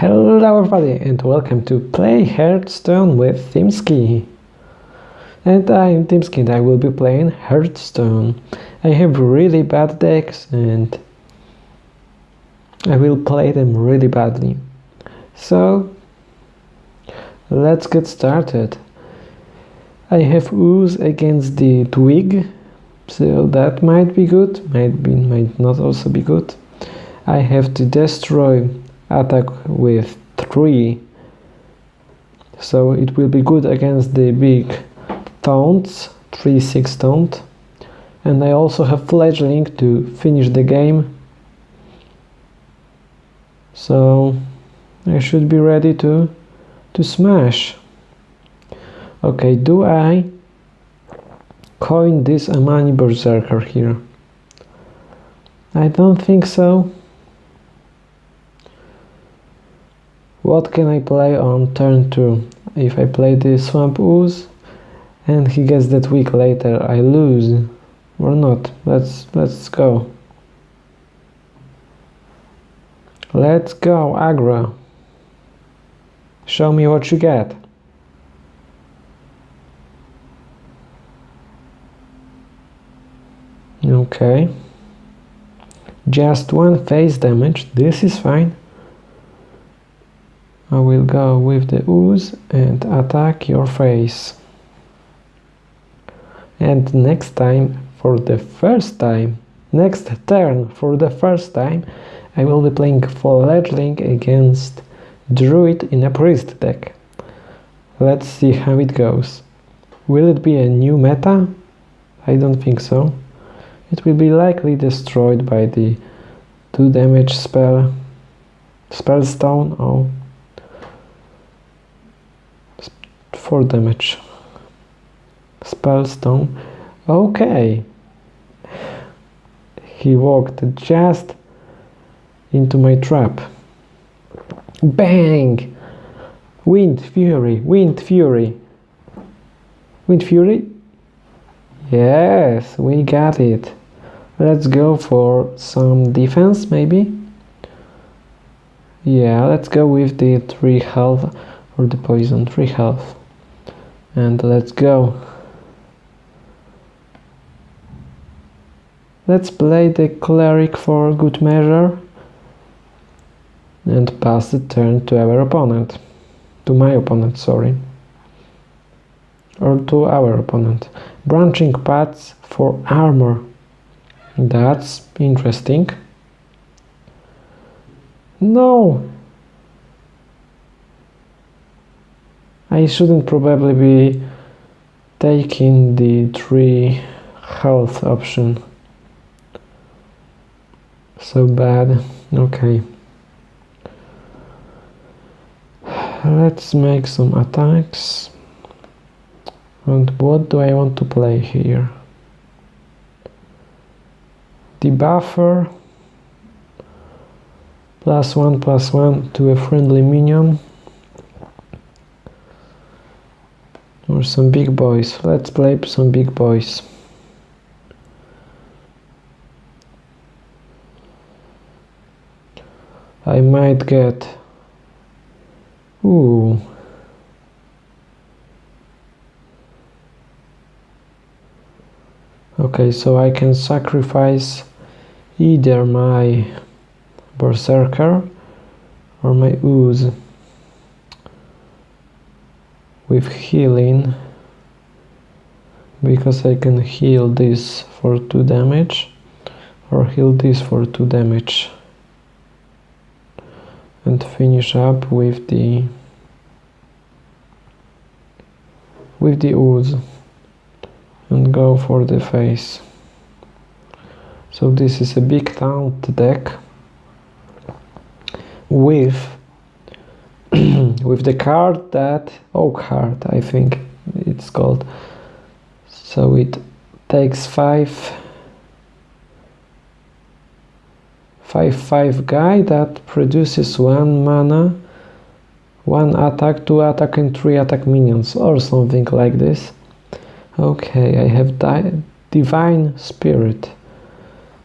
Hello everybody and welcome to Play Hearthstone with Timsky. And I am Timsky and I will be playing Hearthstone. I have really bad decks and I will play them really badly. So let's get started. I have Ooze against the Twig, so that might be good, might be might not also be good. I have to destroy attack with 3 so it will be good against the big taunts 3-6 taunt. And I also have fledgling to finish the game. So I should be ready to to smash. Okay do I coin this Amani Berserker here? I don't think so What can I play on turn 2? If I play the Swamp Ooze and he gets that weak later, I lose. Or not. Let's let's go. Let's go, aggro. Show me what you get. Okay. Just one phase damage, this is fine. I will go with the ooze and attack your face. And next time, for the first time, next turn for the first time, I will be playing Fledgling against Druid in a Priest deck. Let's see how it goes. Will it be a new meta? I don't think so. It will be likely destroyed by the 2 damage spell, Spellstone, oh 4 damage. Spellstone. Okay. He walked just into my trap. Bang! Wind Fury, Wind Fury. Wind Fury? Yes, we got it. Let's go for some defense, maybe? Yeah, let's go with the 3 health or the poison, 3 health and let's go. Let's play the cleric for good measure and pass the turn to our opponent. To my opponent sorry. Or to our opponent. Branching paths for armor. That's interesting. No I shouldn't probably be taking the 3 health option. So bad. Okay. Let's make some attacks. And what do I want to play here? The buffer plus one plus one to a friendly minion some big boys. Let's play some big boys. I might get ooh. Okay so I can sacrifice either my berserker or my ooze with healing because I can heal this for 2 damage or heal this for 2 damage and finish up with the with the ooze and go for the face. So this is a big taunt deck with with the card that oh card I think it's called. So it takes five five five guy that produces one mana one attack two attack and three attack minions or something like this. Okay I have di divine spirit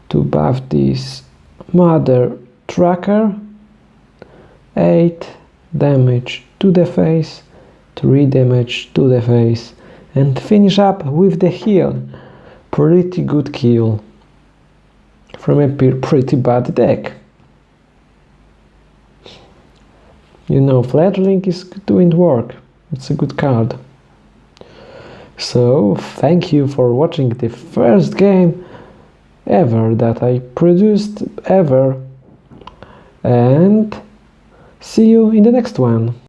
to buff this mother tracker. 8 damage to the face 3 damage to the face and finish up with the heal pretty good kill from a pretty bad deck. You know fledgling is doing work. It's a good card. So thank you for watching the first game ever that I produced ever. And see you in the next one